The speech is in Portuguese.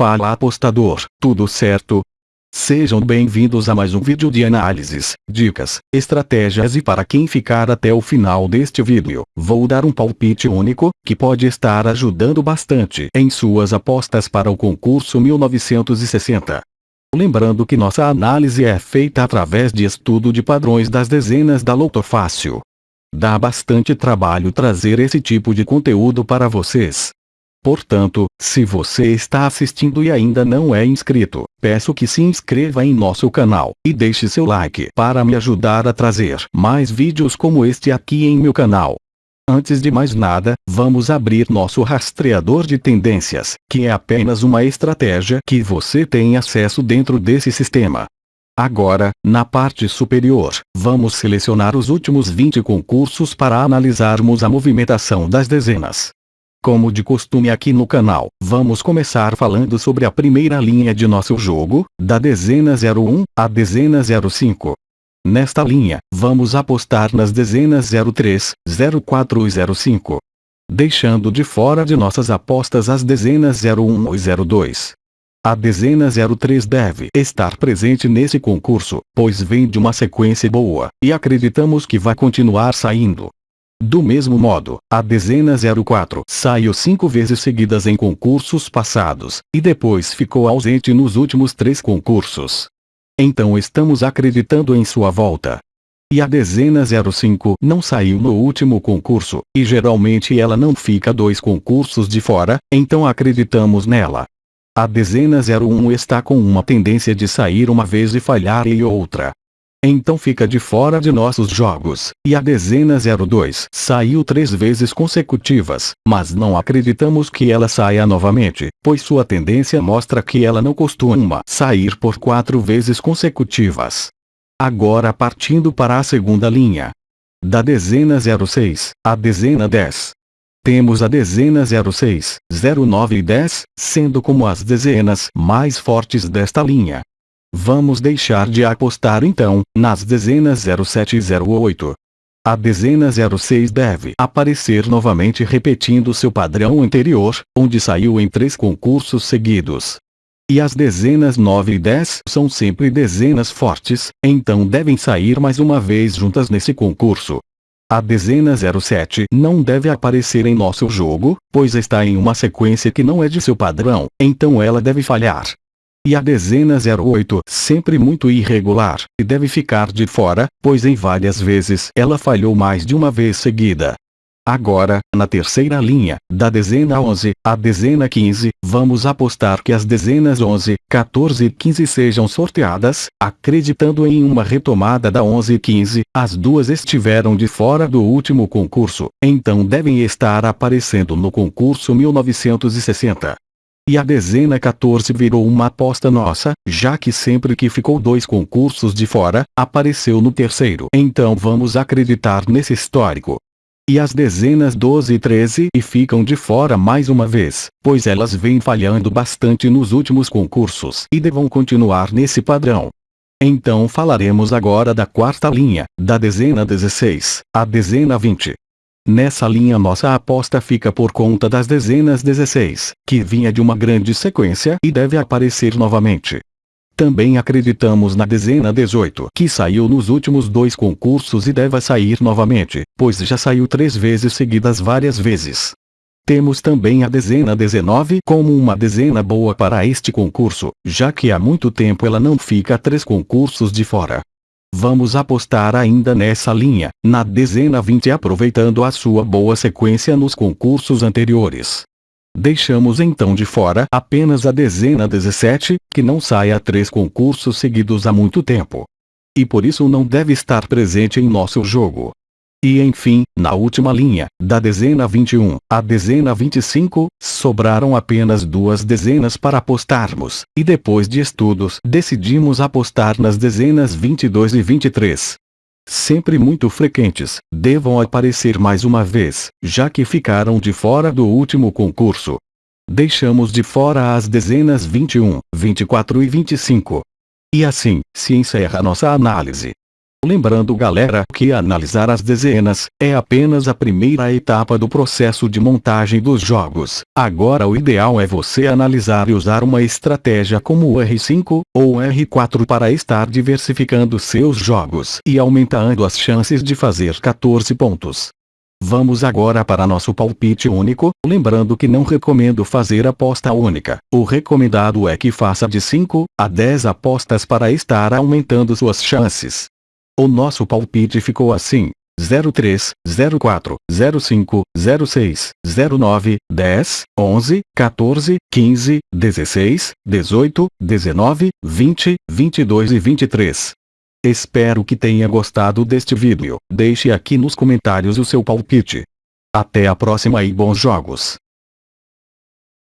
Fala apostador, tudo certo? Sejam bem-vindos a mais um vídeo de análises, dicas, estratégias e para quem ficar até o final deste vídeo, vou dar um palpite único, que pode estar ajudando bastante em suas apostas para o concurso 1960. Lembrando que nossa análise é feita através de estudo de padrões das dezenas da Loto Fácil. Dá bastante trabalho trazer esse tipo de conteúdo para vocês. Portanto, se você está assistindo e ainda não é inscrito, peço que se inscreva em nosso canal, e deixe seu like para me ajudar a trazer mais vídeos como este aqui em meu canal. Antes de mais nada, vamos abrir nosso rastreador de tendências, que é apenas uma estratégia que você tem acesso dentro desse sistema. Agora, na parte superior, vamos selecionar os últimos 20 concursos para analisarmos a movimentação das dezenas. Como de costume aqui no canal, vamos começar falando sobre a primeira linha de nosso jogo, da dezena 01 à dezena 05. Nesta linha, vamos apostar nas dezenas 03, 04 e 05. Deixando de fora de nossas apostas as dezenas 01 e 02. A dezena 03 deve estar presente nesse concurso, pois vem de uma sequência boa, e acreditamos que vai continuar saindo. Do mesmo modo, a dezena 04 saiu cinco vezes seguidas em concursos passados, e depois ficou ausente nos últimos três concursos. Então estamos acreditando em sua volta. E a dezena 05 não saiu no último concurso, e geralmente ela não fica dois concursos de fora, então acreditamos nela. A dezena 01 está com uma tendência de sair uma vez e falhar e outra. Então fica de fora de nossos jogos, e a dezena 02 saiu três vezes consecutivas, mas não acreditamos que ela saia novamente, pois sua tendência mostra que ela não costuma sair por quatro vezes consecutivas. Agora partindo para a segunda linha. Da dezena 06, a dezena 10. Temos a dezena 06, 09 e 10, sendo como as dezenas mais fortes desta linha. Vamos deixar de apostar então, nas dezenas 07 e 08. A dezena 06 deve aparecer novamente repetindo seu padrão anterior, onde saiu em três concursos seguidos. E as dezenas 9 e 10 são sempre dezenas fortes, então devem sair mais uma vez juntas nesse concurso. A dezena 07 não deve aparecer em nosso jogo, pois está em uma sequência que não é de seu padrão, então ela deve falhar. E a dezena 08 sempre muito irregular, e deve ficar de fora, pois em várias vezes ela falhou mais de uma vez seguida. Agora, na terceira linha, da dezena 11 à dezena 15, vamos apostar que as dezenas 11, 14 e 15 sejam sorteadas, acreditando em uma retomada da 11 e 15, as duas estiveram de fora do último concurso, então devem estar aparecendo no concurso 1960. E a dezena 14 virou uma aposta nossa, já que sempre que ficou dois concursos de fora, apareceu no terceiro. Então vamos acreditar nesse histórico. E as dezenas 12 e 13 e ficam de fora mais uma vez, pois elas vêm falhando bastante nos últimos concursos e devam continuar nesse padrão. Então falaremos agora da quarta linha, da dezena 16, a dezena 20. Nessa linha nossa aposta fica por conta das dezenas 16, que vinha de uma grande sequência e deve aparecer novamente. Também acreditamos na dezena 18, que saiu nos últimos dois concursos e deve sair novamente, pois já saiu três vezes seguidas várias vezes. Temos também a dezena 19 como uma dezena boa para este concurso, já que há muito tempo ela não fica três concursos de fora. Vamos apostar ainda nessa linha, na dezena 20 aproveitando a sua boa sequência nos concursos anteriores. Deixamos então de fora apenas a dezena 17, que não sai a três concursos seguidos há muito tempo. E por isso não deve estar presente em nosso jogo. E enfim, na última linha, da dezena 21 à dezena 25, sobraram apenas duas dezenas para apostarmos, e depois de estudos decidimos apostar nas dezenas 22 e 23. Sempre muito frequentes, devam aparecer mais uma vez, já que ficaram de fora do último concurso. Deixamos de fora as dezenas 21, 24 e 25. E assim, se encerra nossa análise. Lembrando galera que analisar as dezenas é apenas a primeira etapa do processo de montagem dos jogos. Agora o ideal é você analisar e usar uma estratégia como o R5 ou R4 para estar diversificando seus jogos e aumentando as chances de fazer 14 pontos. Vamos agora para nosso palpite único, lembrando que não recomendo fazer aposta única. O recomendado é que faça de 5 a 10 apostas para estar aumentando suas chances. O nosso palpite ficou assim. 03, 04, 05, 06, 09, 10, 11, 14, 15, 16, 18, 19, 20, 22 e 23. Espero que tenha gostado deste vídeo. Deixe aqui nos comentários o seu palpite. Até a próxima e bons jogos.